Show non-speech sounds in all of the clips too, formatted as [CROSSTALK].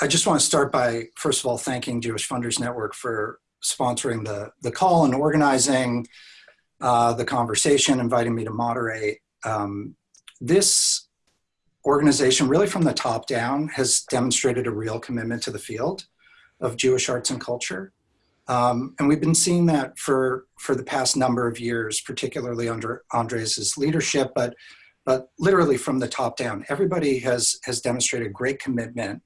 I just want to start by, first of all, thanking Jewish Funders Network for sponsoring the, the call and organizing uh, the conversation, inviting me to moderate. Um, this organization, really from the top down, has demonstrated a real commitment to the field of Jewish arts and culture. Um, and we've been seeing that for, for the past number of years, particularly under Andres' leadership, but, but literally from the top down. Everybody has, has demonstrated great commitment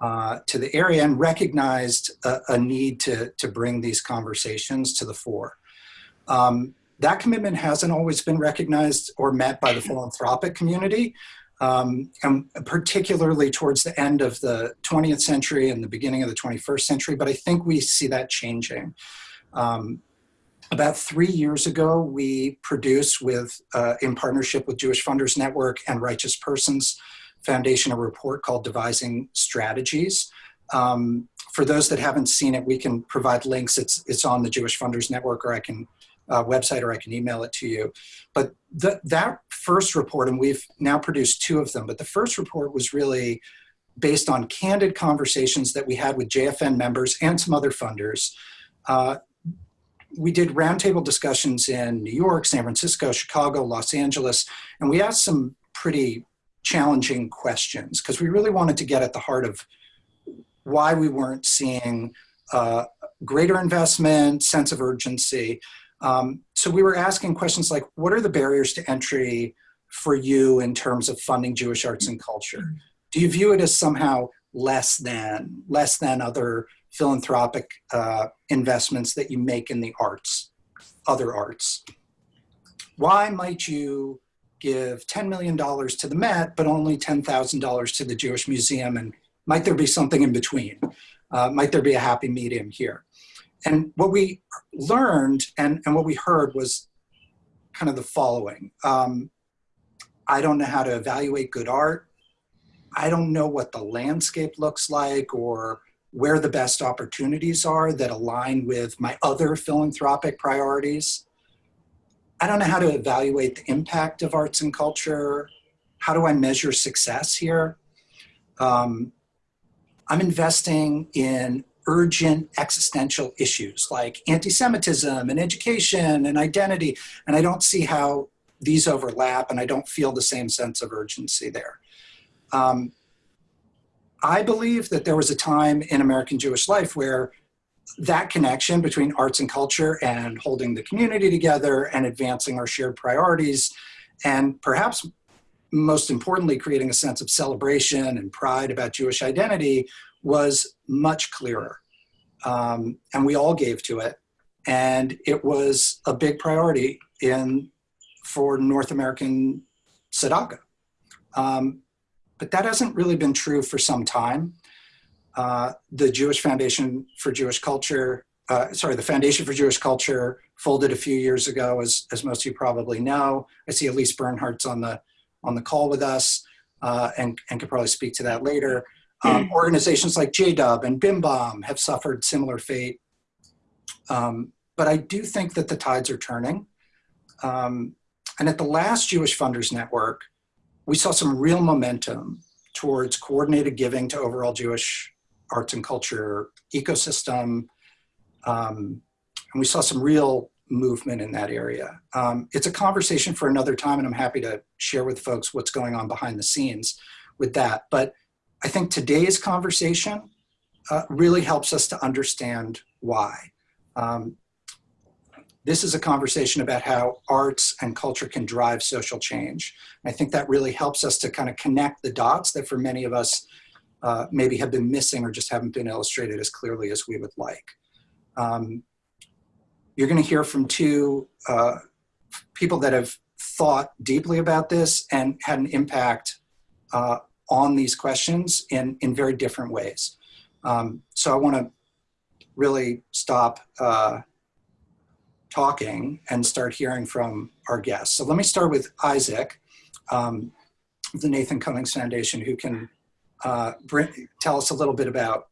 uh, to the area and recognized a, a, need to, to bring these conversations to the fore. Um, that commitment hasn't always been recognized or met by the philanthropic community, um, and particularly towards the end of the 20th century and the beginning of the 21st century, but I think we see that changing. Um, about three years ago, we produced with, uh, in partnership with Jewish Funders Network and Righteous Persons Foundation, a report called Devising Strategies. Um, for those that haven't seen it, we can provide links. It's, it's on the Jewish Funders Network or I can uh, website or I can email it to you. But the, that first report, and we've now produced two of them, but the first report was really based on candid conversations that we had with JFN members and some other funders. Uh, we did roundtable discussions in New York, San Francisco, Chicago, Los Angeles, and we asked some pretty challenging questions because we really wanted to get at the heart of why we weren't seeing uh, greater investment, sense of urgency, um, so we were asking questions like, what are the barriers to entry for you in terms of funding Jewish arts and culture? Do you view it as somehow less than, less than other philanthropic uh, investments that you make in the arts, other arts? Why might you give $10 million to the Met, but only $10,000 to the Jewish Museum? And might there be something in between? Uh, might there be a happy medium here? And what we learned and, and what we heard was kind of the following. Um, I don't know how to evaluate good art. I don't know what the landscape looks like or where the best opportunities are that align with my other philanthropic priorities. I don't know how to evaluate the impact of arts and culture. How do I measure success here? Um, I'm investing in urgent existential issues like anti-Semitism and education and identity. And I don't see how these overlap and I don't feel the same sense of urgency there. Um, I believe that there was a time in American Jewish life where that connection between arts and culture and holding the community together and advancing our shared priorities and perhaps most importantly, creating a sense of celebration and pride about Jewish identity was much clearer. Um, and we all gave to it. And it was a big priority in for North American tzedakah. Um, but that hasn't really been true for some time. Uh, the Jewish Foundation for Jewish Culture, uh, sorry, the Foundation for Jewish Culture folded a few years ago, as, as most of you probably know. I see Elise Bernhardt's on the, on the call with us uh, and, and could probably speak to that later. Um, hmm. organizations like JDub and BIMBOM have suffered similar fate. Um, but I do think that the tides are turning. Um, and at the last Jewish Funders Network, we saw some real momentum towards coordinated giving to overall Jewish arts and culture ecosystem. Um, and we saw some real movement in that area. Um, it's a conversation for another time, and I'm happy to share with folks what's going on behind the scenes with that. But I think today's conversation uh, really helps us to understand why. Um, this is a conversation about how arts and culture can drive social change. I think that really helps us to kind of connect the dots that for many of us uh, maybe have been missing or just haven't been illustrated as clearly as we would like. Um, you're going to hear from two uh, people that have thought deeply about this and had an impact uh, on these questions in, in very different ways. Um, so I want to really stop uh, talking and start hearing from our guests. So let me start with Isaac, um, the Nathan Cummings Foundation, who can uh, tell us a little bit about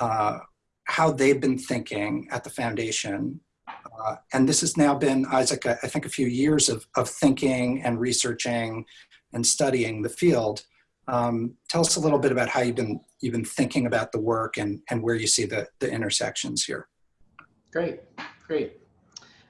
uh, how they've been thinking at the foundation. Uh, and this has now been, Isaac, I think a few years of, of thinking and researching and studying the field. Um, tell us a little bit about how you've been you've been thinking about the work and and where you see the the intersections here. Great, great.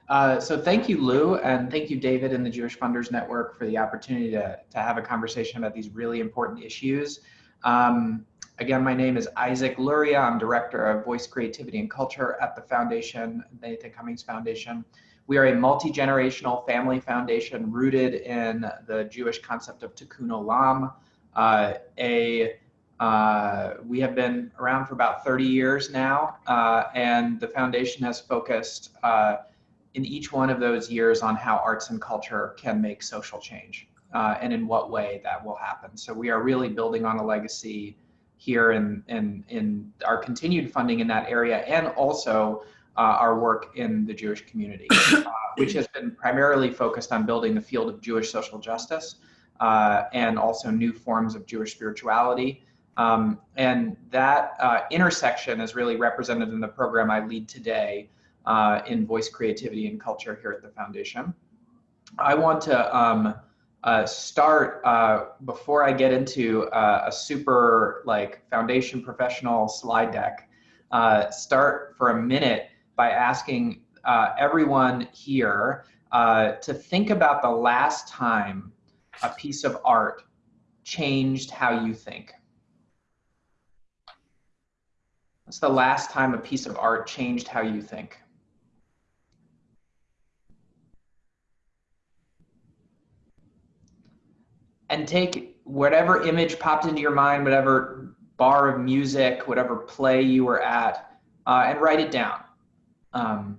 Uh, so thank you, Lou, and thank you, David, and the Jewish Funders Network for the opportunity to to have a conversation about these really important issues. Um, again, my name is Isaac Luria. I'm director of Voice Creativity and Culture at the Foundation, Nathan Cummings Foundation. We are a multi-generational family foundation rooted in the Jewish concept of tikkun olam, uh, a uh, we have been around for about 30 years now, uh, and the foundation has focused uh, in each one of those years on how arts and culture can make social change uh, and in what way that will happen. So we are really building on a legacy here in, in, in our continued funding in that area and also uh, our work in the Jewish community, [COUGHS] uh, which has been primarily focused on building the field of Jewish social justice uh, and also new forms of Jewish spirituality. Um, and that uh, intersection is really represented in the program I lead today uh, in voice creativity and culture here at the foundation. I want to um, start uh, before I get into uh, a super like foundation professional slide deck. Uh, start for a minute by asking uh, everyone here uh, to think about the last time a piece of art changed how you think. What's the last time a piece of art changed how you think? And take whatever image popped into your mind, whatever bar of music, whatever play you were at, uh, and write it down. Um,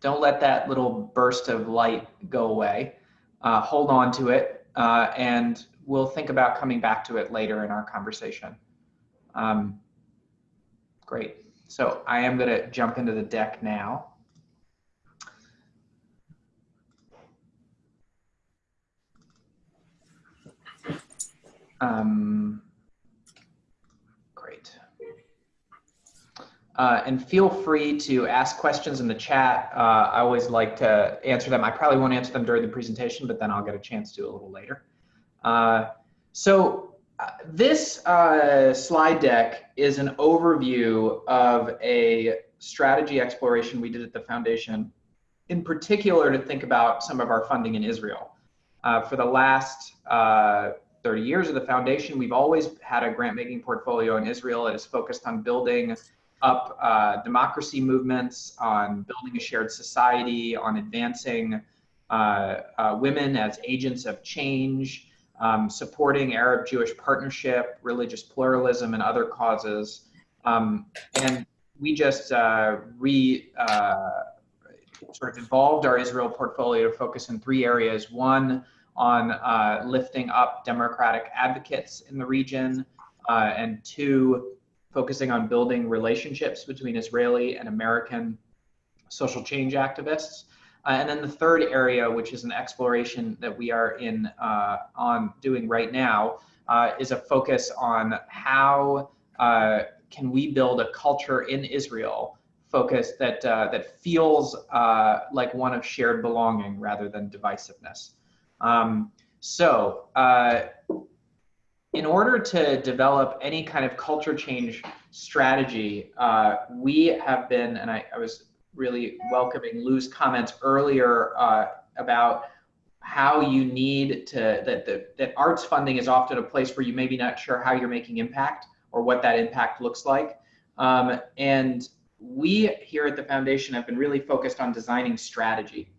don't let that little burst of light go away. Uh, hold on to it, uh, and we'll think about coming back to it later in our conversation. Um, great. So I am going to jump into the deck now. Um, Uh, and feel free to ask questions in the chat. Uh, I always like to answer them. I probably won't answer them during the presentation, but then I'll get a chance to a little later. Uh, so uh, this uh, slide deck is an overview of a strategy exploration we did at the foundation, in particular to think about some of our funding in Israel. Uh, for the last 30 years of the foundation, we've always had a grant making portfolio in Israel. It is focused on building up uh, democracy movements, on building a shared society, on advancing uh, uh, women as agents of change, um, supporting Arab Jewish partnership, religious pluralism, and other causes. Um, and we just uh, re uh, sort of evolved our Israel portfolio to focus in three areas. One, on uh, lifting up democratic advocates in the region, and two, focusing on building relationships between Israeli and American social change activists. Uh, and then the third area, which is an exploration that we are in uh, on doing right now, uh, is a focus on how uh, can we build a culture in Israel focus that uh, that feels uh, like one of shared belonging rather than divisiveness. Um, so in order to develop any kind of culture change strategy, uh, we have been, and I, I, was really welcoming Lou's comments earlier uh, about how you need to, that, that, that arts funding is often a place where you maybe not sure how you're making impact or what that impact looks like. Um, and we here at the foundation have been really focused on designing strategy,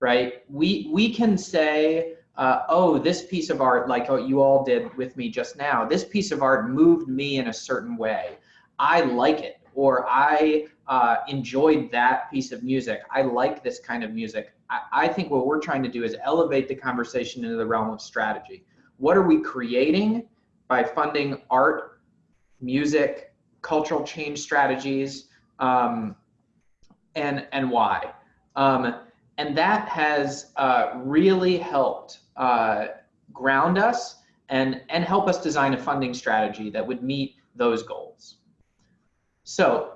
right? We, we can say, uh, oh, this piece of art, like what you all did with me just now, this piece of art moved me in a certain way. I like it, or I uh, enjoyed that piece of music. I like this kind of music. I, I think what we're trying to do is elevate the conversation into the realm of strategy. What are we creating by funding art, music, cultural change strategies, um, and, and why? Um, and that has uh, really helped uh, ground us and, and help us design a funding strategy that would meet those goals. So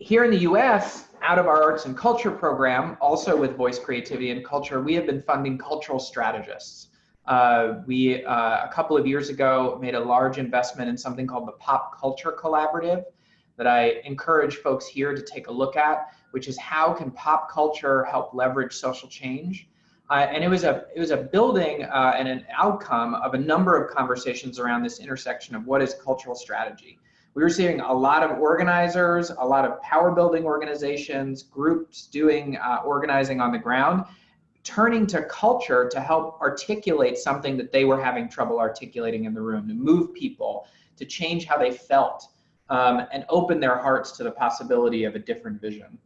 here in the US, out of our arts and culture program, also with voice creativity and culture, we have been funding cultural strategists. Uh, we, uh, a couple of years ago, made a large investment in something called the Pop Culture Collaborative that I encourage folks here to take a look at, which is how can pop culture help leverage social change? Uh, and it was a it was a building uh, and an outcome of a number of conversations around this intersection of what is cultural strategy. We were seeing a lot of organizers, a lot of power building organizations, groups doing uh, organizing on the ground, turning to culture to help articulate something that they were having trouble articulating in the room, to move people, to change how they felt, um, and open their hearts to the possibility of a different vision.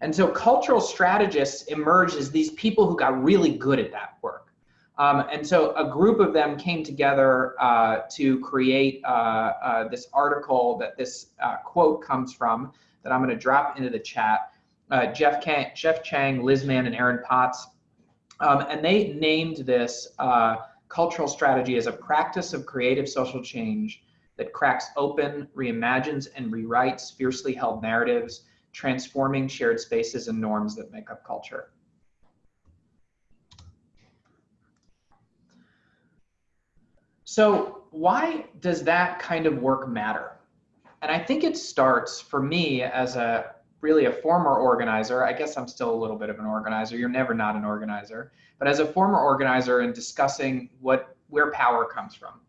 And so cultural strategists emerged as these people who got really good at that work. Um, and so a group of them came together uh, to create uh, uh, this article that this uh, quote comes from that I'm going to drop into the chat. Uh, Jeff, Kang, Jeff Chang, Liz Manne, and Erin Potts. Um, and they named this uh, cultural strategy as a practice of creative social change that cracks open, reimagines, and rewrites fiercely held narratives, transforming shared spaces and norms that make up culture. So why does that kind of work matter? And I think it starts for me as a really a former organizer. I guess I'm still a little bit of an organizer. You're never not an organizer. But as a former organizer and discussing what where power comes from,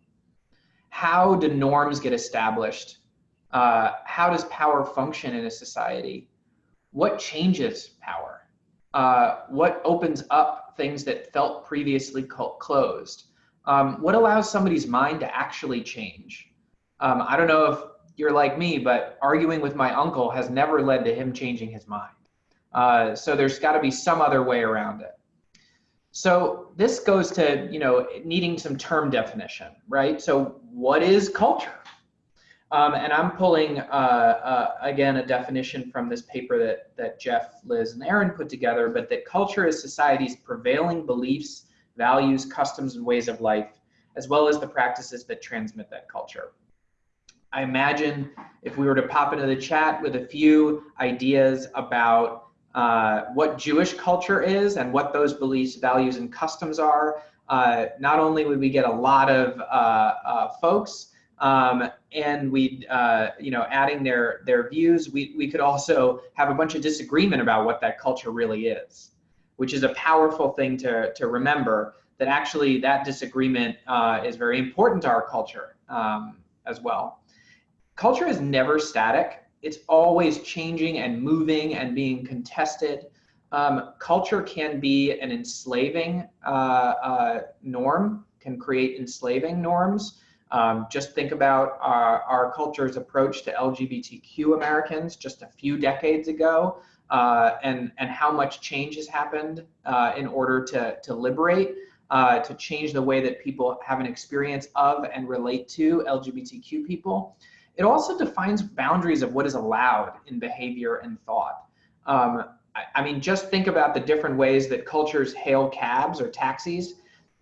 how do norms get established? Uh, how does power function in a society? What changes power? Uh, what opens up things that felt previously closed? Um, what allows somebody's mind to actually change? Um, I don't know if you're like me, but arguing with my uncle has never led to him changing his mind. Uh, so there's got to be some other way around it. So this goes to, you know, needing some term definition, right? So what is culture? Um, and I'm pulling, uh, uh, again, a definition from this paper that, that Jeff, Liz, and Erin put together, but that culture is society's prevailing beliefs, values, customs, and ways of life, as well as the practices that transmit that culture. I imagine if we were to pop into the chat with a few ideas about uh, what Jewish culture is and what those beliefs, values, and customs are. Uh, not only would we get a lot of uh, uh folks, um, and we, uh, you know, adding their their views, we we could also have a bunch of disagreement about what that culture really is, which is a powerful thing to to remember. That actually that disagreement is very important to our culture um, as well. Culture is never static it's always changing and moving and being contested. Um, culture can be an enslaving uh, uh, norm, can create enslaving norms. Um, just think about our, our, culture's approach to LGBTQ Americans just a few decades ago uh, and, and how much change has happened uh, in order to, to liberate, uh, to change the way that people have an experience of and relate to LGBTQ people. It also defines boundaries of what is allowed in behavior and thought. Um, I, I, mean, just think about the different ways that cultures hail cabs or taxis.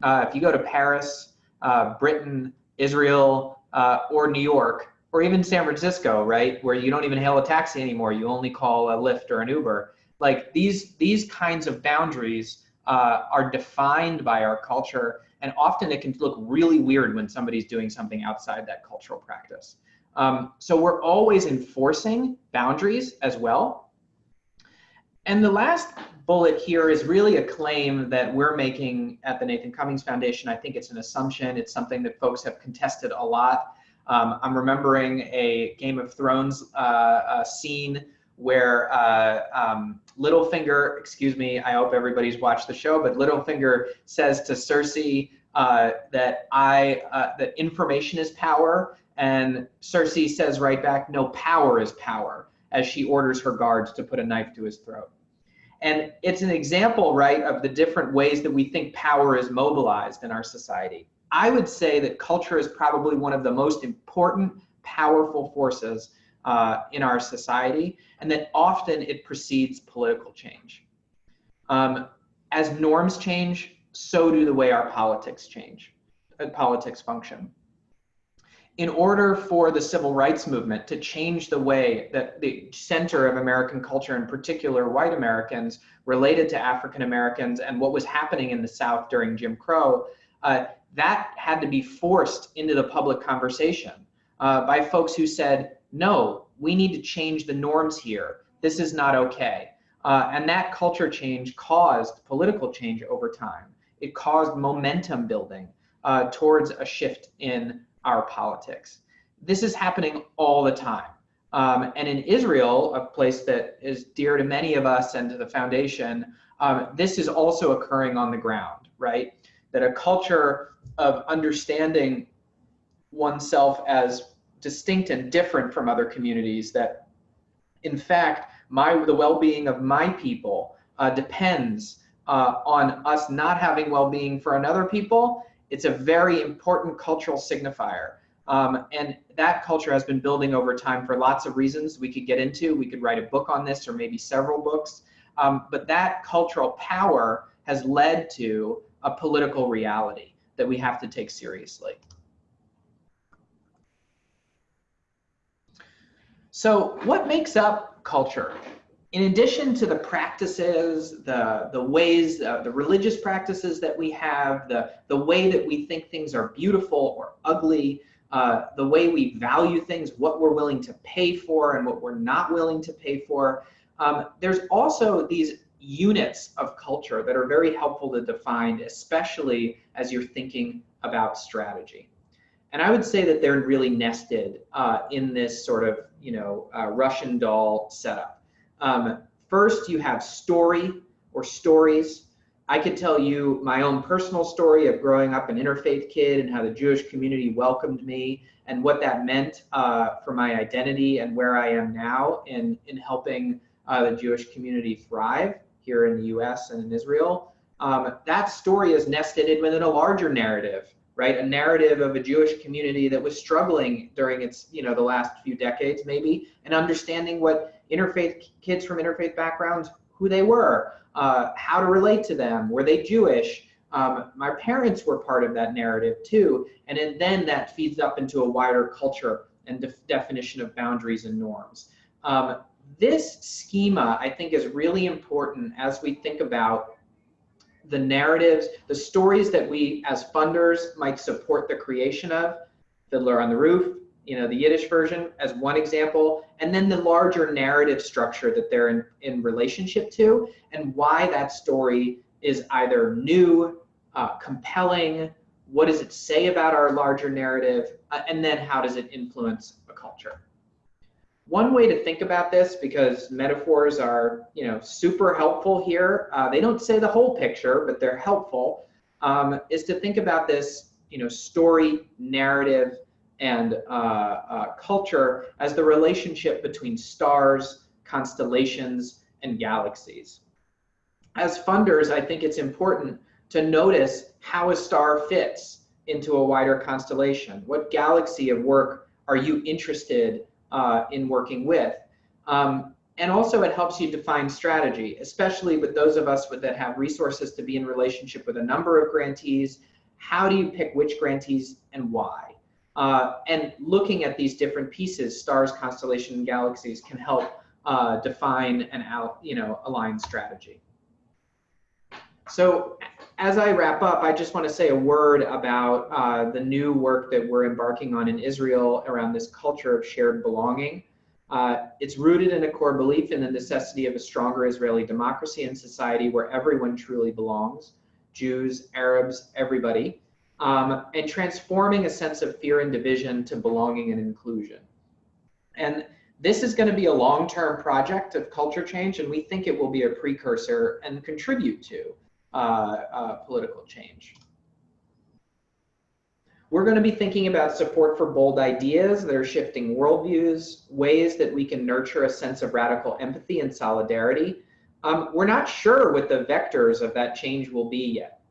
Uh, if you go to Paris, uh, Britain, Israel, uh, or New York, or even San Francisco, right, where you don't even hail a taxi anymore, you only call a Lyft or an Uber. Like these, these kinds of boundaries uh, are defined by our culture, and often it can look really weird when somebody's doing something outside that cultural practice. Um, so we're always enforcing boundaries as well. And the last bullet here is really a claim that we're making at the Nathan Cummings Foundation. I think it's an assumption. It's something that folks have contested a lot. Um, I'm remembering a Game of Thrones uh, uh, scene where uh, um, Littlefinger, excuse me, I hope everybody's watched the show, but Littlefinger says to Cersei uh, that I uh, that information is power, and Cersei says right back, no power is power, as she orders her guards to put a knife to his throat. And it's an example, right, of the different ways that we think power is mobilized in our society. I would say that culture is probably one of the most important, powerful forces uh, in our society, and that often it precedes political change. Um, as norms change, so do the way our politics change, uh, politics function in order for the civil rights movement to change the way that the center of American culture, in particular white Americans, related to African Americans and what was happening in the South during Jim Crow, uh, that had to be forced into the public conversation uh, by folks who said, no, we need to change the norms here. This is not okay. Uh, and that culture change caused political change over time. It caused momentum building uh, towards a shift in our politics. This is happening all the time. Um, and in Israel, a place that is dear to many of us and to the foundation, um, this is also occurring on the ground, right? That a culture of understanding oneself as distinct and different from other communities that in fact my the well-being of my people uh, depends uh, on us not having well-being for another people it's a very important cultural signifier. Um, and that culture has been building over time for lots of reasons we could get into. We could write a book on this or maybe several books. Um, but that cultural power has led to a political reality that we have to take seriously. So what makes up culture? In addition to the practices, the, the ways, uh, the religious practices that we have, the, the way that we think things are beautiful or ugly, uh, the way we value things, what we're willing to pay for and what we're not willing to pay for. Um, there's also these units of culture that are very helpful to define, especially as you're thinking about strategy. And I would say that they're really nested uh, in this sort of, you know, uh, Russian doll setup. Um, first, you have story or stories. I could tell you my own personal story of growing up an interfaith kid and how the Jewish community welcomed me and what that meant uh, for my identity and where I am now in, in helping uh, the Jewish community thrive here in the US and in Israel. Um, that story is nested within a larger narrative right? A narrative of a Jewish community that was struggling during its, you know, the last few decades maybe, and understanding what interfaith kids from interfaith backgrounds, who they were, uh, how to relate to them, were they Jewish? Um, my parents were part of that narrative too, and then that feeds up into a wider culture and def definition of boundaries and norms. Um, this schema, I think, is really important as we think about the narratives, the stories that we as funders might support the creation of, Fiddler on the Roof, you know, the Yiddish version as one example, and then the larger narrative structure that they're in, in relationship to, and why that story is either new, uh, compelling, what does it say about our larger narrative, uh, and then how does it influence a culture. One way to think about this, because metaphors are, you know, super helpful here. Uh, they don't say the whole picture, but they're helpful. Um, is to think about this, you know, story, narrative, and uh, uh, culture as the relationship between stars, constellations, and galaxies. As funders, I think it's important to notice how a star fits into a wider constellation. What galaxy of work are you interested uh, in working with. Um, and also it helps you define strategy, especially with those of us with, that have resources to be in relationship with a number of grantees. How do you pick which grantees and why? Uh, and looking at these different pieces, stars, constellations, and galaxies can help uh, define and out, you know, align strategy. So as I wrap up, I just want to say a word about uh, the new work that we're embarking on in Israel around this culture of shared belonging. Uh, it's rooted in a core belief in the necessity of a stronger Israeli democracy and society where everyone truly belongs, Jews, Arabs, everybody, um, and transforming a sense of fear and division to belonging and inclusion. And this is going to be a long-term project of culture change, and we think it will be a precursor and contribute to uh, uh, political change. We're going to be thinking about support for bold ideas that are shifting worldviews, ways that we can nurture a sense of radical empathy and solidarity. Um, we're not sure what the vectors of that change will be yet.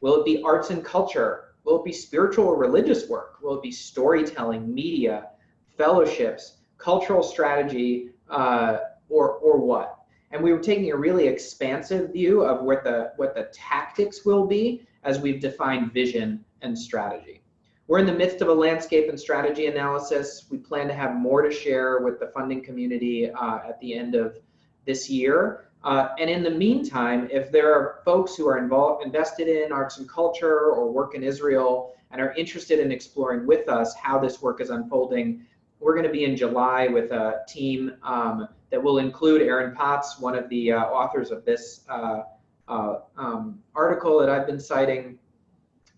Will it be arts and culture? Will it be spiritual or religious work? Will it be storytelling, media, fellowships, cultural strategy, uh, or, or what? and we were taking a really expansive view of what the what the tactics will be as we've defined vision and strategy. We're in the midst of a landscape and strategy analysis. We plan to have more to share with the funding community uh, at the end of this year. Uh, and in the meantime, if there are folks who are involved, invested in arts and culture or work in Israel and are interested in exploring with us how this work is unfolding, we're going to be in July with a team um, that will include Erin Potts, one of the uh, authors of this uh, uh um, article that I've been citing,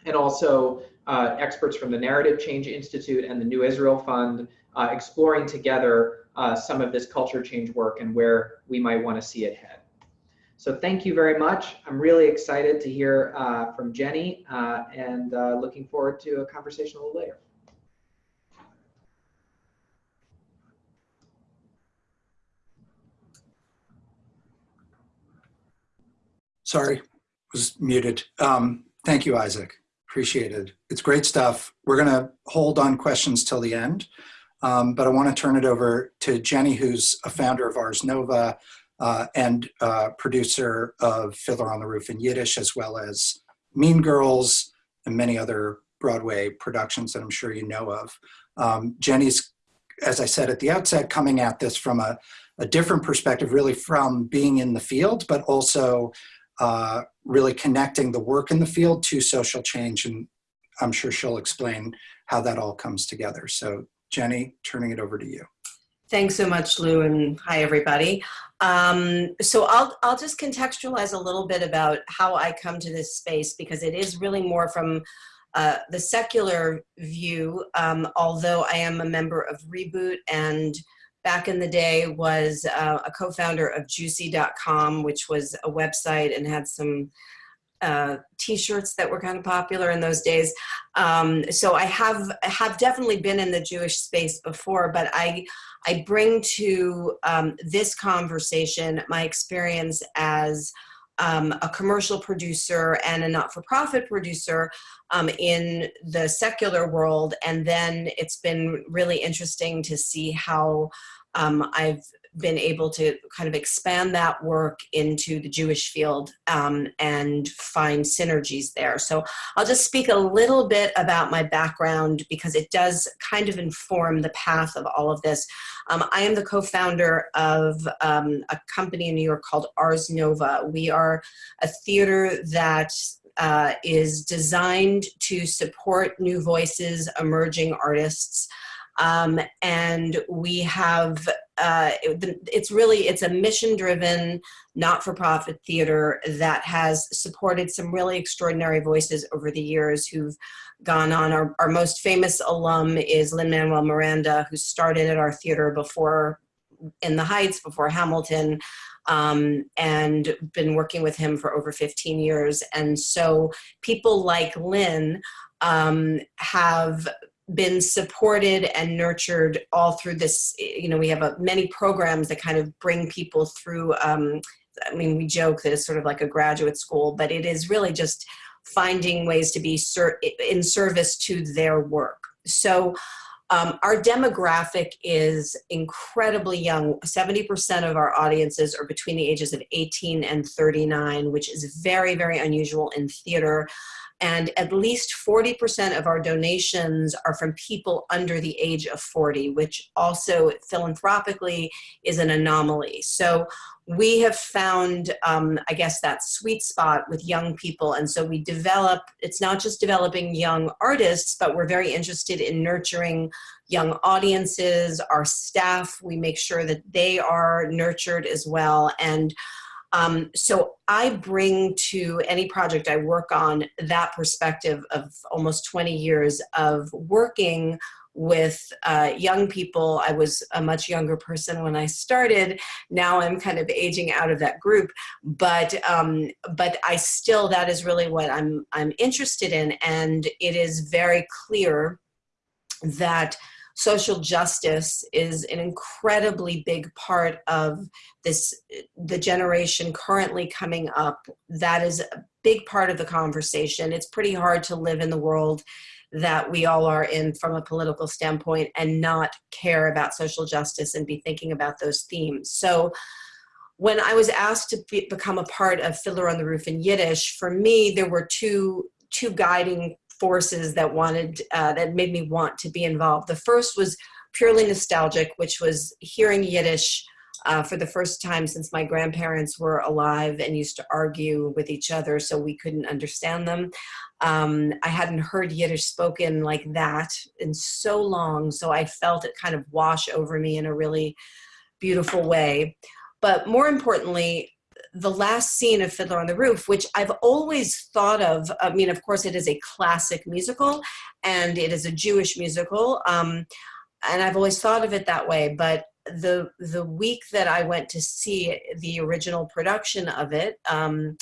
and also uh, experts from the Narrative Change Institute and the New Israel Fund, uh, exploring together some of this culture change work and where we might want to see it head. So thank you very much. I'm really excited to hear uh, from Jenny uh, and uh, looking forward to a conversation a little later. Sorry, was muted. Um, thank you, Isaac. Appreciated. It's great stuff. We're going to hold on questions till the end, um, but I want to turn it over to Jenny, who's a founder of Ars Nova, uh, and uh, producer of Fiddler on the Roof in Yiddish, as well as Mean Girls and many other Broadway productions that I'm sure you know of. Um, Jenny's, as I said at the outset, coming at this from a, a different perspective, really from being in the field, but also uh, really connecting the work in the field to social change. And I'm sure she'll explain how that all comes together. So Jenny, turning it over to you. Thanks so much, Lou, and hi, everybody. Um, so I'll, I'll just contextualize a little bit about how I come to this space because it is really more from uh, the secular view, um, although I am a member of Reboot and back in the day was uh, a co-founder of Jewcy.com, which was a website and had some uh, t-shirts that were kind of popular in those days. Um, so I have have definitely been in the Jewish space before, but I I bring to um, this conversation my experience as um, a commercial producer and a not-for-profit producer um, in the secular world. And then it's been really interesting to see how um, I've been able to kind of expand that work into the Jewish field um, and find synergies there. So I'll just speak a little bit about my background because it does kind of inform the path of all of this. Um, I am the co-founder of um, a company in New York called Ars Nova. We are a theater that uh, is designed to support new voices, emerging artists, um, and we have uh, it, it's really it's a mission driven not-for-profit theater that has supported some really extraordinary voices over the years who've gone on. Our, our most famous alum is Lin-Manuel Miranda who started at our theater before in the Heights before Hamilton um, and been working with him for over 15 years. And so people like Lin um, have been supported and nurtured all through this you know we have a, many programs that kind of bring people through um, i mean we joke that it's sort of like a graduate school but it is really just finding ways to be ser in service to their work so um, our demographic is incredibly young. 70% of our audiences are between the ages of 18 and 39, which is very, very unusual in theater and at least 40% of our donations are from people under the age of 40, which also philanthropically is an anomaly. So we have found, um, I guess, that sweet spot with young people. And so we develop, it's not just developing young artists, but we're very interested in nurturing young audiences, our staff. We make sure that they are nurtured as well. And um, so I bring to any project I work on that perspective of almost 20 years of working with uh, young people. I was a much younger person when I started. Now I'm kind of aging out of that group, but um, but I still that is really what I'm I'm interested in, and it is very clear that social justice is an incredibly big part of this the generation currently coming up. That is a big part of the conversation. It's pretty hard to live in the world that we all are in from a political standpoint and not care about social justice and be thinking about those themes. So when I was asked to be, become a part of Fiddler on the Roof in Yiddish, for me, there were two, two guiding forces that wanted uh, that made me want to be involved. The first was purely nostalgic, which was hearing Yiddish uh, for the first time since my grandparents were alive and used to argue with each other so we couldn't understand them. Um, I hadn't heard Yiddish spoken like that in so long, so I felt it kind of wash over me in a really beautiful way. But more importantly, the last scene of Fiddler on the Roof, which I've always thought of, I mean, of course, it is a classic musical and it is a Jewish musical. Um, and I've always thought of it that way. But the the week that I went to see the original production of it, um,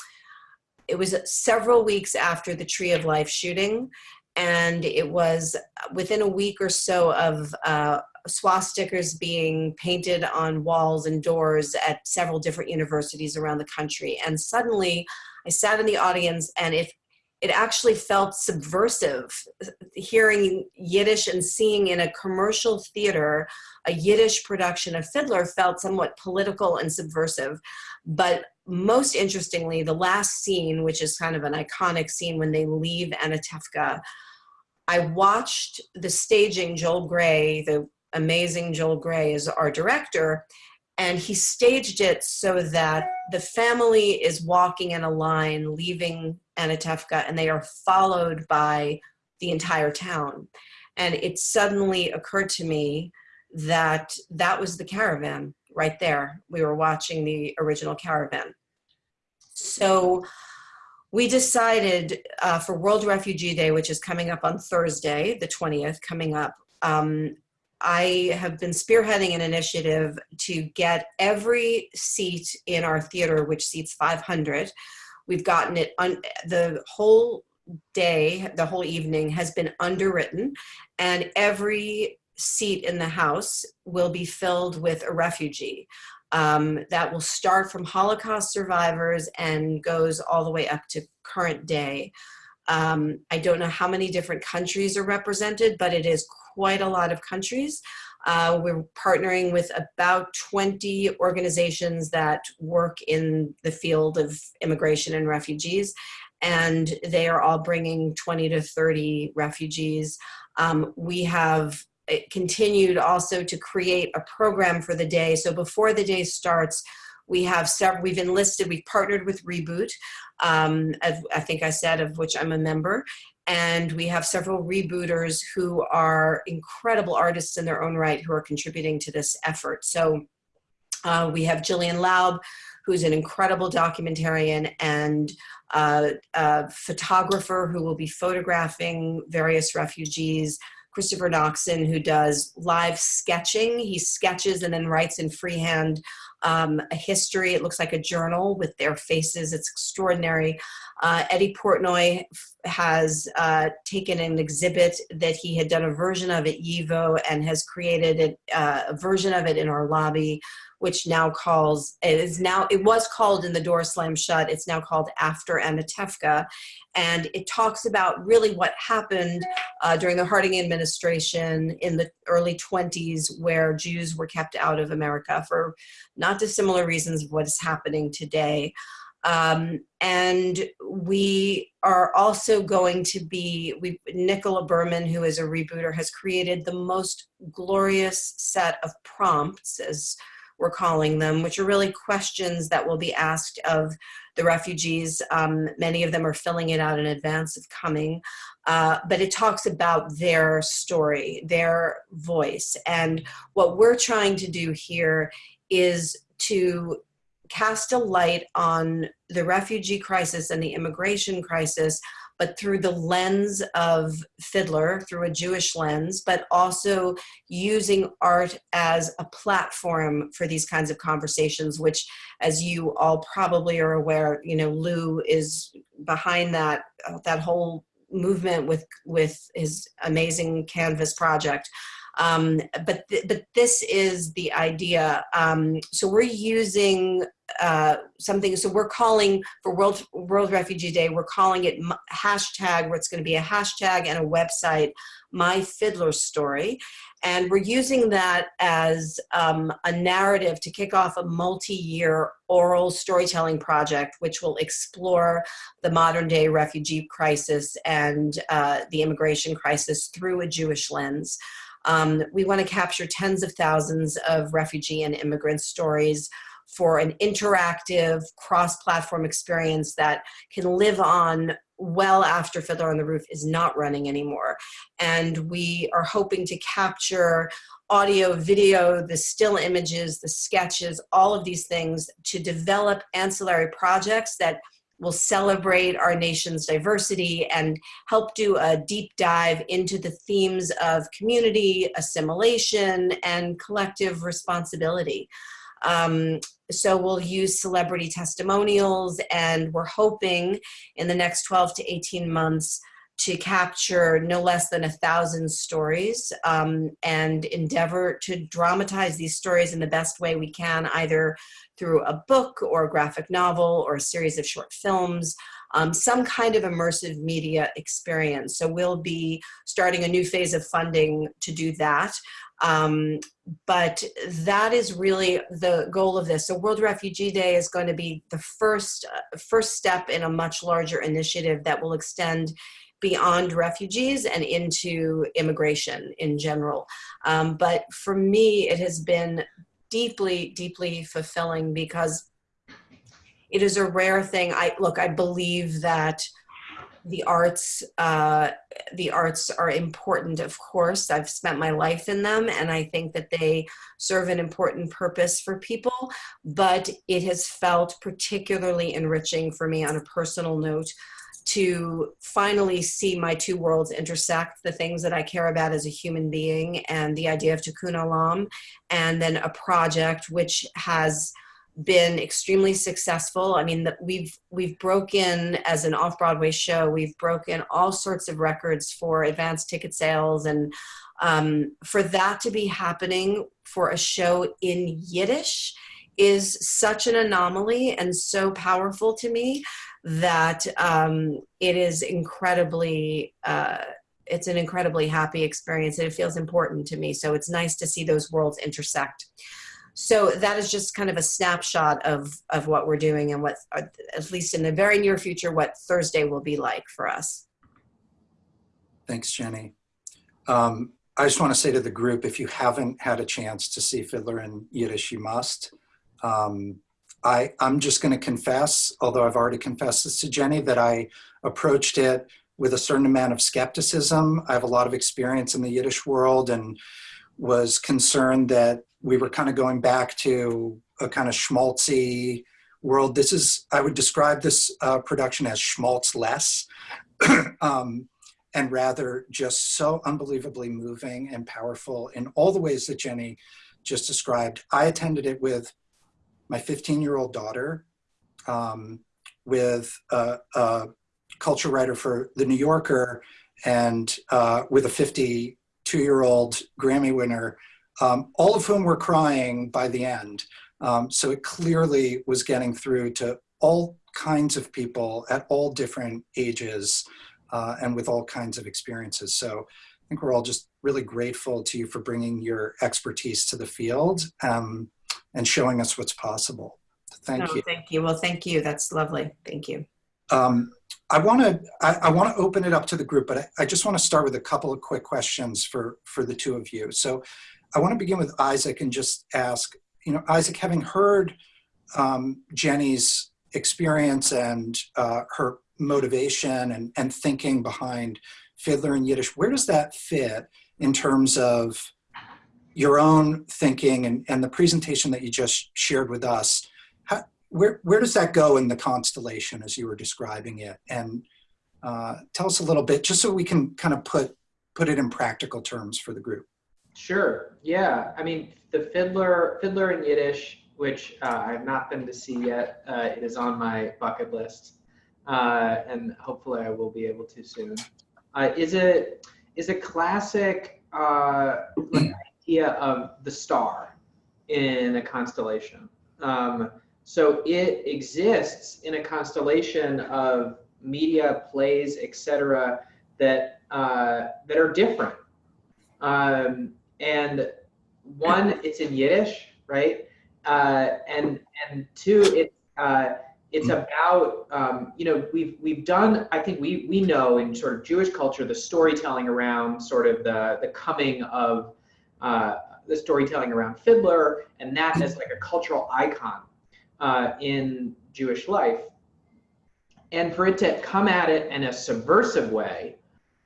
it was several weeks after the Tree of Life shooting, and it was within a week or so of uh, swastikas being painted on walls and doors at several different universities around the country. And suddenly, I sat in the audience, and it it actually felt subversive hearing Yiddish and seeing in a commercial theater a Yiddish production of Fiddler felt somewhat political and subversive. But most interestingly, the last scene, which is kind of an iconic scene when they leave Anatevka, I watched the staging, Joel Grey, the amazing Joel Grey is our director, and he staged it so that the family is walking in a line leaving Anatevka and they are followed by the entire town. And it suddenly occurred to me that that was the caravan right there. We were watching the original caravan. So we decided uh, for World Refugee Day, which is coming up on Thursday, the 20th, coming up, um, I have been spearheading an initiative to get every seat in our theater, which seats 500. We've gotten it, on the whole day, the whole evening has been underwritten, and every seat in the house will be filled with a refugee. Um, that will start from Holocaust survivors and goes all the way up to current day. Um, I don't know how many different countries are represented, but it is quite a lot of countries. Uh, we're partnering with about 20 organizations that work in the field of immigration and refugees, and they are all bringing 20 to 30 refugees. Um, we have uh, continued also to create a program for the day. So before the day starts, we have several, we've enlisted, we've partnered with Reboot, um, I think I said, of which I'm a member, and we have several rebooters who are incredible artists in their own right who are contributing to this effort. So uh, we have Jillian Laub, who's an incredible documentarian and uh, photographer who will be photographing various refugees. Christopher Noxon, who does live sketching. He sketches and then writes in freehand um, a history. It looks like a journal with their faces. It's extraordinary. Uh, Eddie Portnoy has uh, taken an exhibit that he had done a version of at YIVO and has created it, uh, a version of it in our lobby, which now calls, it is now, it was called In the Door Slam Shut, it's now called After Anatevka. And it talks about really what happened uh, during the Harding administration in the early 20s where Jews were kept out of America for not dissimilar reasons of what is happening today. Um, and we are also going to be, we, Nicola Berman, who is a rebooter, has created the most glorious set of prompts, as we're calling them, which are really questions that will be asked of the refugees. Um, many of them are filling it out in advance of coming. Uh, but it talks about their story, their voice. And what we're trying to do here is to cast a light on the refugee crisis and the immigration crisis, but through the lens of Fiddler, through a Jewish lens, but also using art as a platform for these kinds of conversations, which, as you all probably are aware, you know, Lou is behind that, uh, that whole movement with, with his amazing Canvas project. Um, but, th but this is the idea. Um, so we're using uh, something, so we're calling for World, World Refugee Day, we're calling it hashtag, where it's gonna be a hashtag and a website, My Fiddler Story. And we're using that as um, a narrative to kick off a multi-year oral storytelling project, which will explore the modern day refugee crisis and uh, the immigration crisis through a Jewish lens. Um, we want to capture tens of thousands of refugee and immigrant stories for an interactive cross-platform experience that can live on well after Fiddler on the Roof is not running anymore. And we are hoping to capture audio, video, the still images, the sketches, all of these things to develop ancillary projects that will celebrate our nation's diversity and help do a deep dive into the themes of community, assimilation, and collective responsibility. Um, so we'll use celebrity testimonials and we're hoping in the next 12 to 18 months to capture no less than a thousand stories um, and endeavor to dramatize these stories in the best way we can, either through a book or a graphic novel or a series of short films, um, some kind of immersive media experience. So we'll be starting a new phase of funding to do that. Um, but that is really the goal of this. So World Refugee Day is going to be the first, uh, first step in a much larger initiative that will extend beyond refugees and into immigration in general. Um, but for me, it has been deeply, deeply fulfilling because it is a rare thing. I look, I believe that the arts uh, the arts are important of course i've spent my life in them and i think that they serve an important purpose for people but it has felt particularly enriching for me on a personal note to finally see my two worlds intersect the things that I care about as a human being and the idea of Tikkun Olam, and then a project which has been extremely successful. I mean, we've we've broken as an off-Broadway show. We've broken all sorts of records for advanced ticket sales, and um, for that to be happening for a show in Yiddish is such an anomaly and so powerful to me that um, it is incredibly. Uh, it's an incredibly happy experience and it feels important to me. So it's nice to see those worlds intersect. So that is just kind of a snapshot of, of what we're doing and what, uh, at least in the very near future, what Thursday will be like for us. Thanks, Jenny. Um, I just want to say to the group, if you haven't had a chance to see Fiddler in Yiddish, you must. Um, I, I'm just going to confess, although I've already confessed this to Jenny, that I approached it with a certain amount of skepticism. I have a lot of experience in the Yiddish world and was concerned that we were kind of going back to a kind of schmaltzy world. This is, I would describe this uh, production as schmaltz less, [CLEARS THROAT] um, and rather just so unbelievably moving and powerful in all the ways that Jenny just described. I attended it with my 15 year old daughter, um, with a, a, culture writer for The New Yorker, and uh, with a 52 year old Grammy winner um, all of whom were crying by the end. Um, so it clearly was getting through to all kinds of people at all different ages uh, and with all kinds of experiences. So I think we're all just really grateful to you for bringing your expertise to the field um, and showing us what's possible. Thank no, you. Thank you. Well, thank you. That's lovely. Thank you. Um, I want to I, I want to open it up to the group, but I, I just want to start with a couple of quick questions for for the two of you. So I want to begin with Isaac and just ask, you know, Isaac, having heard um, Jenny's experience and uh, her motivation and, and thinking behind Fiddler and Yiddish, where does that fit in terms of your own thinking and, and the presentation that you just shared with us? How, where, where does that go in the constellation as you were describing it? And uh, tell us a little bit, just so we can kind of put, put it in practical terms for the group. Sure. Yeah. I mean, the Fiddler, Fiddler in Yiddish, which uh, I've not been to see yet. Uh, it is on my bucket list, uh, and hopefully I will be able to soon. Uh, is it is a classic uh, idea of the star in a constellation. Um, so it exists in a constellation of media, plays, etc., that uh, that are different. Um, and one, it's in Yiddish, right? Uh, and and two, it uh, it's about um, you know we've we've done I think we we know in sort of Jewish culture the storytelling around sort of the the coming of uh, the storytelling around Fiddler and that as like a cultural icon uh, in Jewish life, and for it to come at it in a subversive way,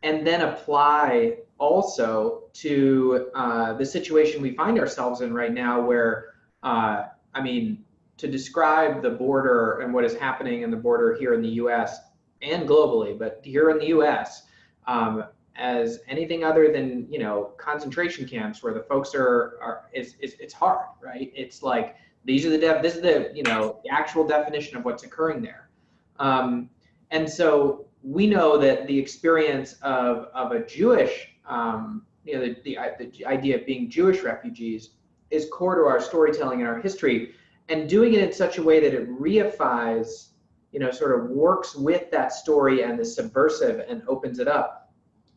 and then apply also to uh, the situation we find ourselves in right now, where uh, I mean to describe the border and what is happening in the border here in the U.S. and globally, but here in the U.S. Um, as anything other than you know concentration camps where the folks are are is, is it's hard, right? It's like these are the def this is the you know the actual definition of what's occurring there, um, and so we know that the experience of of a Jewish um, you know the, the the idea of being Jewish refugees is core to our storytelling and our history and doing it in such a way that it reifies, you know, sort of works with that story and the subversive and opens it up,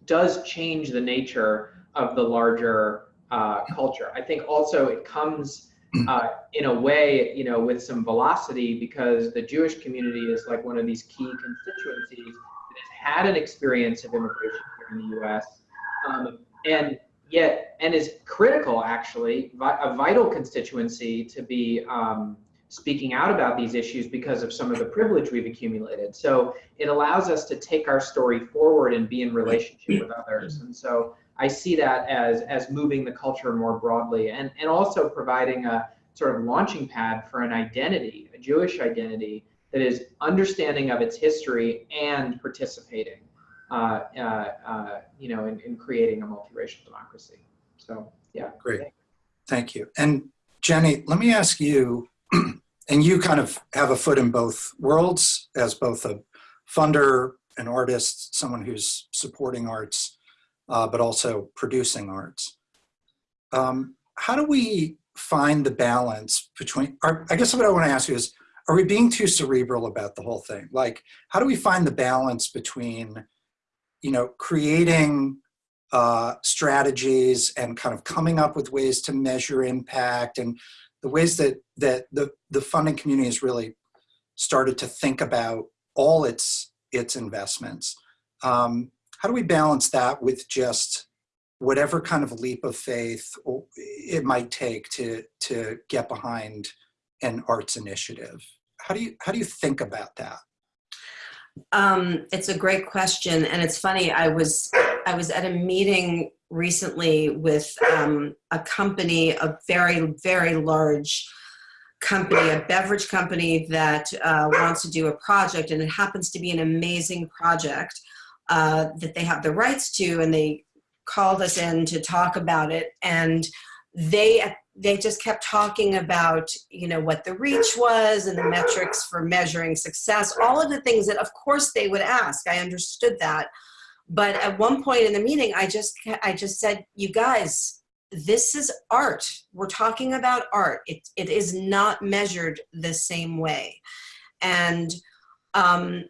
does change the nature of the larger uh, culture. I think also it comes uh, in a way, you know, with some velocity because the Jewish community is like one of these key constituencies that has had an experience of immigration here in the U.S. Um, and yet and is critical actually a vital constituency to be um, speaking out about these issues because of some of the privilege we've accumulated so it allows us to take our story forward and be in relationship with others and so i see that as as moving the culture more broadly and and also providing a sort of launching pad for an identity a jewish identity that is understanding of its history and participating uh, uh, uh, you know, in, in creating a multiracial democracy. So, yeah. Great. Thank you. And Jenny, let me ask you, and you kind of have a foot in both worlds as both a funder, an artist, someone who's supporting arts, uh, but also producing arts. Um, how do we find the balance between, I guess what I want to ask you is, are we being too cerebral about the whole thing? Like, how do we find the balance between you know, creating uh, strategies and kind of coming up with ways to measure impact and the ways that that the the funding community has really started to think about all its its investments. Um, how do we balance that with just whatever kind of leap of faith it might take to to get behind an arts initiative? How do you how do you think about that? Um, it's a great question, and it's funny. I was I was at a meeting recently with um, a company, a very very large company, a beverage company that uh, wants to do a project, and it happens to be an amazing project uh, that they have the rights to, and they called us in to talk about it, and they they just kept talking about you know what the reach was and the metrics for measuring success all of the things that of course they would ask. I understood that but at one point in the meeting i just i just said you guys this is art. We're talking about art. It, it is not measured the same way. And um,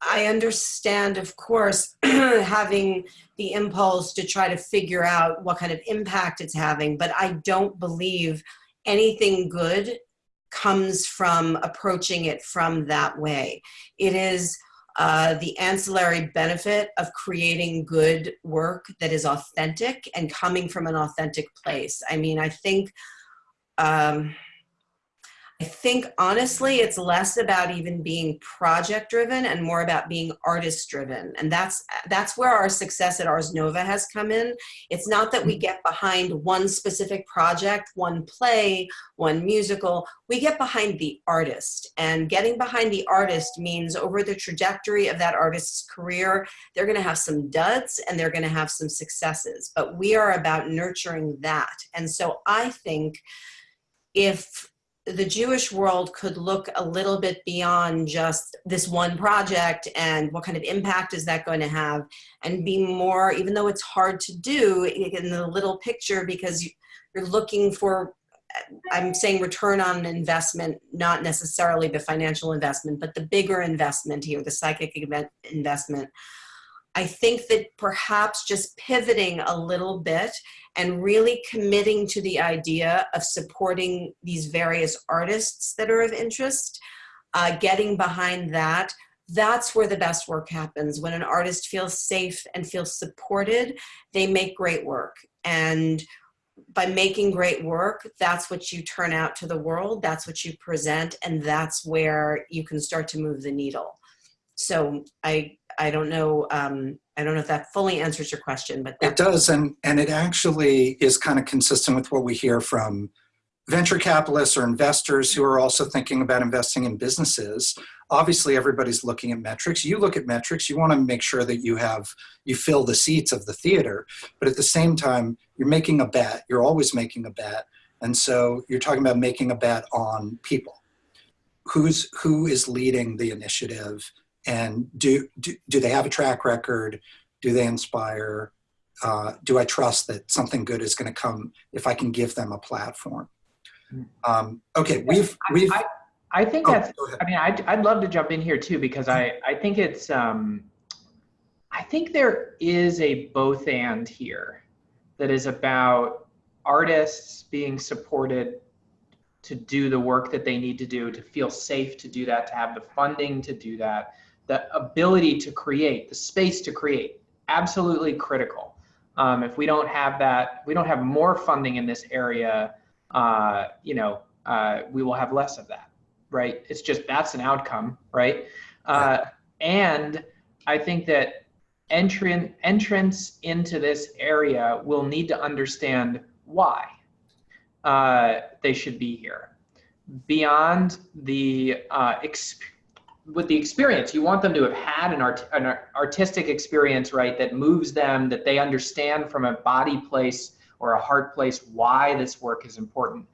I understand, of course, [CLEARS THROAT] having the impulse to try to figure out what kind of impact it's having, but I don't believe anything good comes from approaching it from that way. It is uh, the ancillary benefit of creating good work that is authentic and coming from an authentic place. I mean, I think um, I think honestly, it's less about even being project driven and more about being artist driven. And that's that's where our success at Ars Nova has come in. It's not that we mm-hmm. get behind one specific project, one play, one musical. We get behind the artist. And getting behind the artist means over the trajectory of that artist's career, they're going to have some duds and they're going to have some successes. But we are about nurturing that. And so I think if the Jewish world could look a little bit beyond just this one project and what kind of impact is that going to have and be more, even though it's hard to do in the little picture because you're looking for, I'm saying return on investment, not necessarily the financial investment, but the bigger investment here, the psychic investment. I think that perhaps just pivoting a little bit and really committing to the idea of supporting these various artists that are of interest uh, getting behind that, that's where the best work happens. When an artist feels safe and feels supported, they make great work. And by making great work, that's what you turn out to the world, that's what you present, and that's where you can start to move the needle. So I, I don't know, um, I don't know if that fully answers your question, but It does, and, and it actually is kind of consistent with what we hear from venture capitalists or investors who are also thinking about investing in businesses. Obviously, everybody's looking at metrics. You look at metrics, you want to make sure that you have, you fill the seats of the theater, but at the same time, you're making a bet. You're always making a bet. And so you're talking about making a bet on people. Who's, who is leading the initiative? And do, do, do they have a track record? Do they inspire? Uh, do I trust that something good is going to come if I can give them a platform? Um, okay, we've we've. I, I think oh, that's. I mean, I'd, I'd love to jump in here too because I I think it's um, I think there is a both and here that is about artists being supported to do the work that they need to do to feel safe to do that to have the funding to do that the ability to create the space to create absolutely critical. Um, if we don't have that we don't have more funding in this area uh, you know uh, we will have less of that right? It's just that's an outcome right? Uh, and i think that entrant entrance into this area will need to understand why uh, they should be here. Beyond the uh, exp- with the experience. You want them to have had an, art- an artistic experience right that moves them that they understand from a body place or a heart place why this work is important.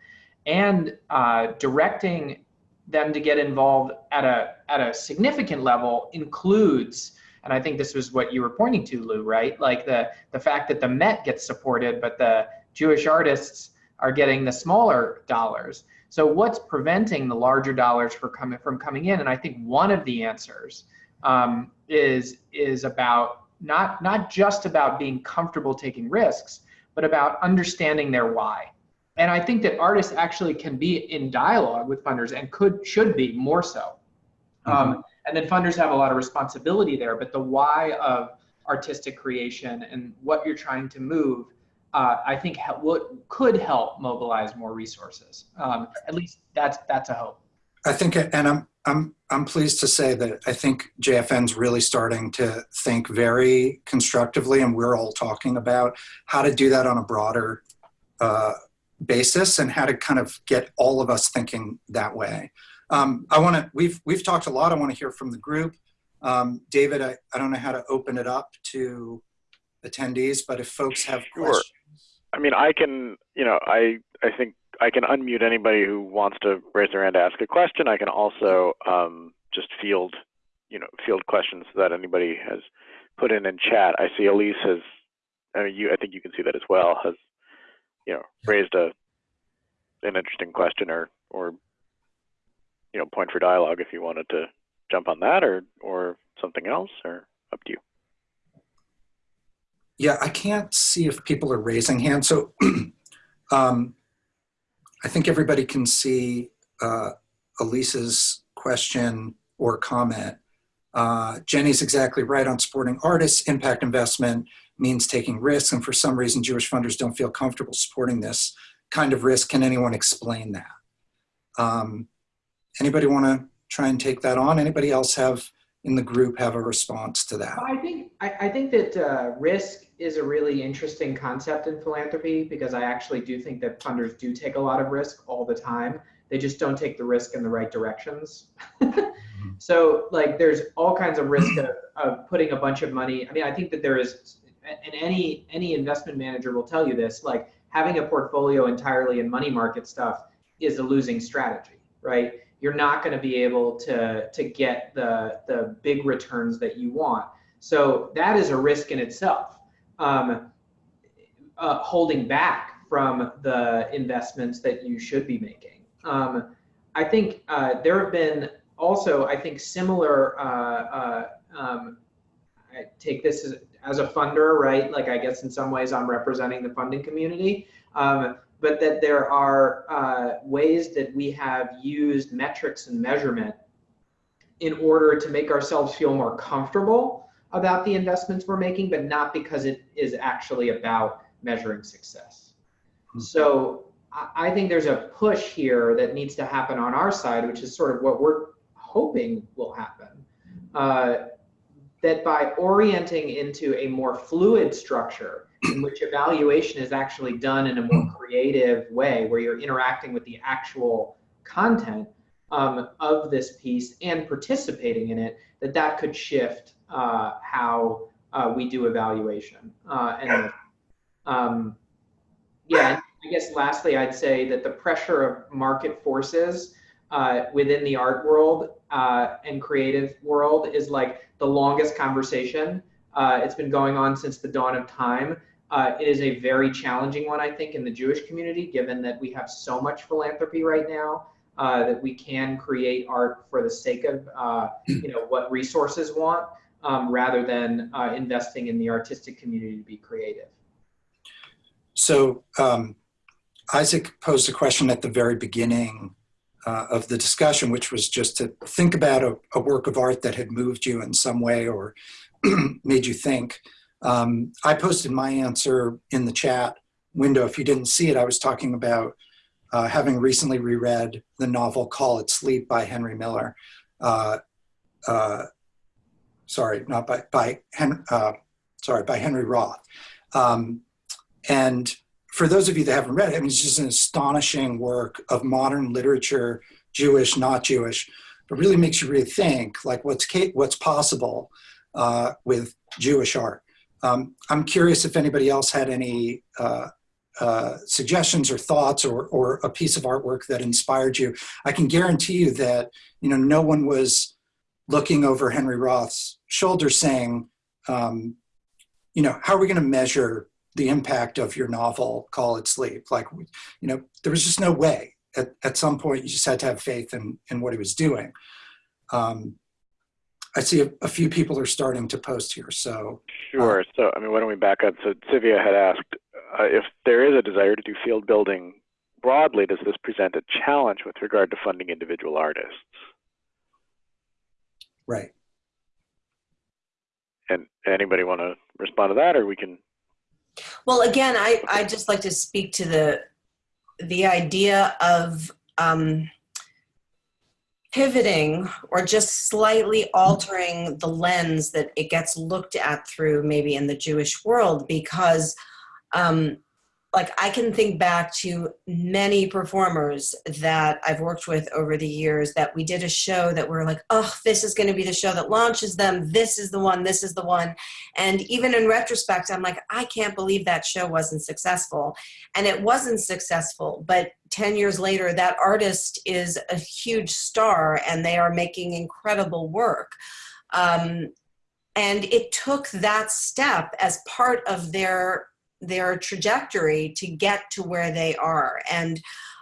And uh, directing them to get involved at a at a significant level includes and i think this was what you were pointing to lou right like the the fact that the met gets supported but the jewish artists are getting the smaller dollars so what's preventing the larger dollars for coming from coming in? And i think one of the answers um, is is about not not just about being comfortable taking risks but about understanding their why. And I think that artists actually can be in dialogue with funders and could should be more so. Um, and then funders have a lot of responsibility there, but the why of artistic creation and what you're trying to move, uh, I think ha- what could help mobilize more resources. Um, at least that's that's a hope. I think, and I'm I'm I'm pleased to say that I think JFN's really starting to think very constructively, and we're all talking about how to do that on a broader uh, basis and how to kind of get all of us thinking that way. Um, I want to. We've we've talked a lot. I want to hear from the group. Um, David, I, I don't know how to open it up to attendees, but if folks have Sure. questions, I mean, I can, you know, I I think I can unmute anybody who wants to raise their hand to ask a question. I can also um, just field, you know, field questions that anybody has put in in chat. I see Elise has, I mean, you, I think you can see that as well. Has, you know, raised a an interesting question or or you know, point for dialogue if you wanted to jump on that or or something else or up to you. Yeah, I can't see if people are raising hands. So [CLEARS THROAT] um, I think everybody can see uh, Elise's question or comment. Uh, Jenny's exactly right on supporting artists. Impact investment means taking risks. And for some reason, Jewish funders don't feel comfortable supporting this kind of risk. Can anyone explain that? Um, anybody want to try and take that on? Anybody else have in the group have a response to that? I think I, I think that uh, risk is a really interesting concept in philanthropy because I actually do think that funders do take a lot of risk all the time. They just don't take the risk in the right directions. so like there's all kinds of risk of, of putting a bunch of money. I mean, I think that there is, and any any investment manager will tell you this. Like having a portfolio entirely in money market stuff is a losing strategy, right? You're not going to be able to to get the the big returns that you want. So that is a risk in itself. Um, uh, holding back from the investments that you should be making. Um, I think uh, there have been also, I think, similar. Uh, uh, um, I take this as, as a funder, right? Like, I guess in some ways I'm representing the funding community. Um, but that there are uh, ways that we have used metrics and measurement in order to make ourselves feel more comfortable about the investments we're making, but not because it is actually about measuring success. Hmm. So I, I think there's a push here that needs to happen on our side, which is sort of what we're hoping will happen. Uh, that by orienting into a more fluid structure in which evaluation is actually done in a more creative way, where you're interacting with the actual content um, of this piece and participating in it, that that could shift uh, how uh, we do evaluation. Uh, and um, yeah, I guess lastly, I'd say that the pressure of market forces uh, within the art world uh, and creative world is like the longest conversation. It's been going on since the dawn of time. Uh, it is a very challenging one, I think, in the Jewish community, given that we have so much philanthropy right now uh, that we can create art for the sake of, uh, you know, what resources want, um, rather than uh, investing in the artistic community to be creative. So um, Isaac posed a question at the very beginning uh, of the discussion, which was just to think about a, a, work of art that had moved you in some way or [CLEARS THROAT] made you think. Um, I posted my answer in the chat window. If you didn't see it, I was talking about uh, having recently reread the novel Call It Sleep by Henry Miller. Uh, uh sorry, not by, by Hen uh, sorry, by Henry Roth. Um, and for those of you that haven't read it, I mean, it's just an astonishing work of modern literature, Jewish, not Jewish, but really makes you rethink like what's what's possible uh, with Jewish art. Um, I'm curious if anybody else had any uh, uh, suggestions or thoughts or, or a piece of artwork that inspired you. I can guarantee you that you know no one was looking over Henry Roth's shoulder saying, um, you know, how are we going to measure the impact of your novel, Call It Sleep. Like, you know, there was just no way. At, at some point, you just had to have faith in, in what he was doing. Um, I see a, a, few people are starting to post here, so. Sure, uh, so I mean, why don't we back up? So Sivia had asked uh, if there is a desire to do field building broadly, does this present a challenge with regard to funding individual artists? Right. And anybody want to respond to that, or we can well, again, I I just like to speak to the the idea of um, pivoting or just slightly altering the lens that it gets looked at through, maybe in the Jewish world, because um, like I can think back to many performers that I've worked with over the years that we did a show that we're like, oh, this is going to be the show that launches them. This is the one. This is the one. And even in retrospect, I'm like, I can't believe that show wasn't successful. And it wasn't successful. But 10 years later, that artist is a huge star and they are making incredible work. Um, and it took that step as part of their their trajectory to get to where they are. And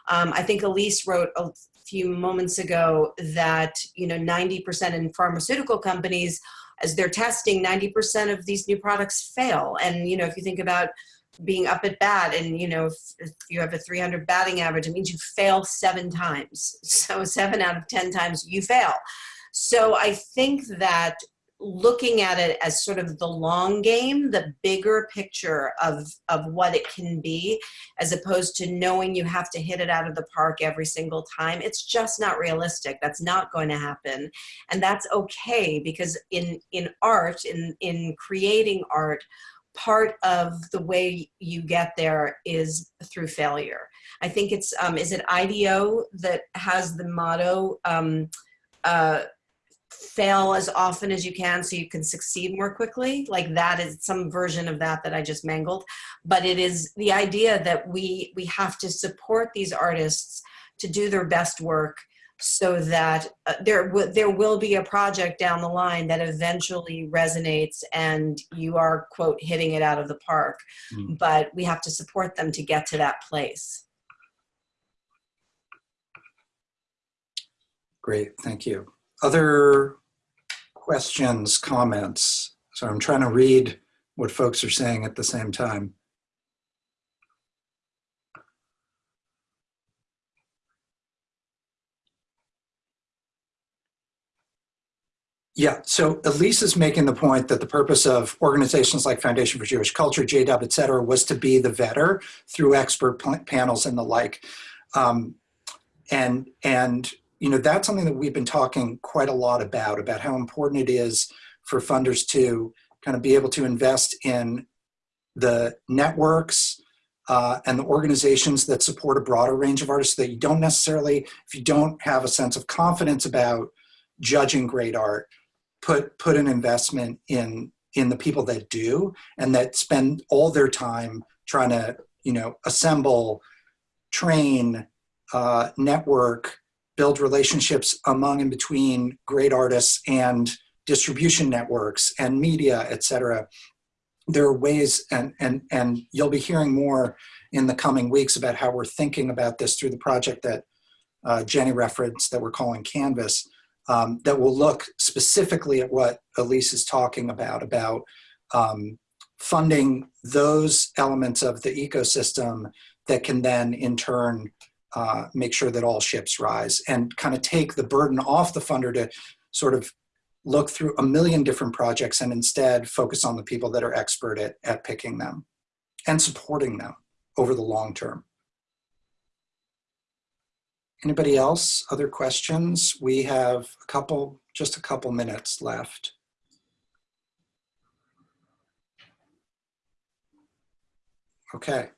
um, I think Elise wrote a few moments ago that, you know, 90% in pharmaceutical companies, as they're testing, 90% of these new products fail. And, you know, if you think about being up at bat and, you know, if, if you have a 300 batting average, it means you fail seven times. [LAUGHS] So seven out of 10 times you fail. So I think that looking at it as sort of the long game, the bigger picture of, of what it can be, as opposed to knowing you have to hit it out of the park every single time. It's just not realistic. That's not going to happen. And that's okay because in, in art, in, in creating art, part of the way you get there is through failure. I think it's, um, is it IDEO that has the motto, um, uh, fail as often as you can so you can succeed more quickly. Like that is some version of that that i just mangled. But it is the idea that we we have to support these artists to do their best work so that uh, there there will be a project down the line that eventually resonates and you are quote hitting it out of the park. Mm. but we have to support them to get to that place. Great. Thank you other questions, comments? So I'm trying to read what folks are saying at the same time. Yeah, so Elise is making the point that the purpose of organizations like Foundation for Jewish Culture, JW, et cetera, was to be the vetter through expert panels and the like. Um, and, and, you know, that's something that we've been talking quite a lot about, about how important it is for funders to kind of be able to invest in the networks uh, and the organizations that support a broader range of artists that you don't necessarily, if you don't have a sense of confidence about judging great art, put put an investment in in the people that do and that spend all their time trying to you know assemble train uh, network build relationships among and between great artists and distribution networks and media et cetera. There are ways and and and you'll be hearing more in the coming weeks about how we're thinking about this through the project that uh, jenny referenced that we're calling canvas um, that will look specifically at what Elise is talking about, about um, funding those elements of the ecosystem that can then in turn uh, make sure that all ships rise and kind of take the burden off the funder to sort of look through a million different projects and instead focus on the people that are expert at, at picking them and supporting them over the long term. Anybody else? Other questions? We have a couple, just a couple minutes left. Okay.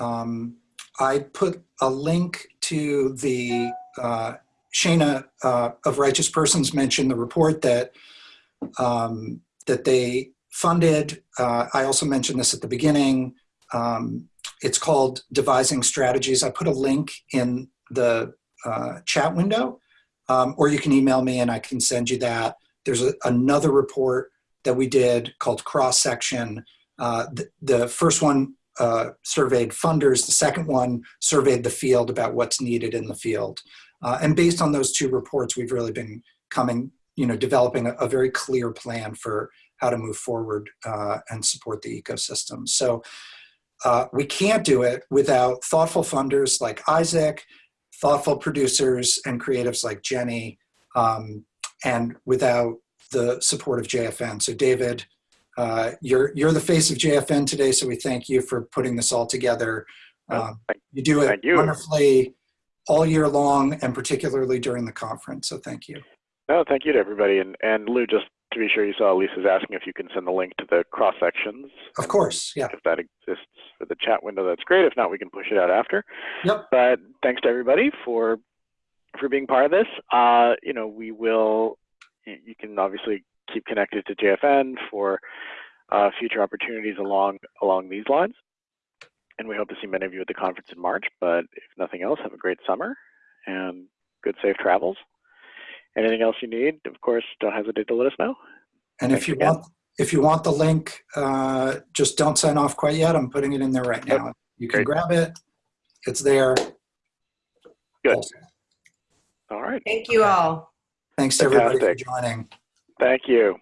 Um, I put a link to the, uh, Shana uh, of Righteous Persons mentioned the report that, um, that they funded. Uh, I also mentioned this at the beginning. Um, it's called Devising Strategies. I put a link in the uh, chat window, um, or you can email me and I can send you that. There's a, another report that we did called Cross Section. Uh, the, the, first one uh, surveyed funders, the second one surveyed the field about what's needed in the field. Uh, and based on those two reports, we've really been coming, you know, developing a, a very clear plan for how to move forward uh, and support the ecosystem. So uh, we can't do it without thoughtful funders like Isaac, thoughtful producers and creatives like Jenny, um, and without the support of JFN. So David, uh, you're, you're the face of JFN today, so we thank you for putting this all together. Um, you do it you. wonderfully all year long and particularly during the conference, so thank you. No, thank you to everybody. And, and Lou, just to be sure you saw, Lisa's asking if you can send the link to the cross sections. Of course, yeah. If that exists for the chat window, that's great. If not, we can push it out after. Yep. But thanks to everybody for for being part of this. Uh, you know, we will. You can obviously keep connected to JFN for uh, future opportunities along along these lines. And we hope to see many of you at the conference in March. But if nothing else, have a great summer and good safe travels. Anything else you need, of course, don't hesitate to let us know. And Thanks if you again. want, if you want the link, uh, just don't sign off quite yet. I'm putting it in there right Yep. now. You can Great. grab it. It's there. Good. Also, All right. Thank you all. Thanks to everybody for joining. Thank you.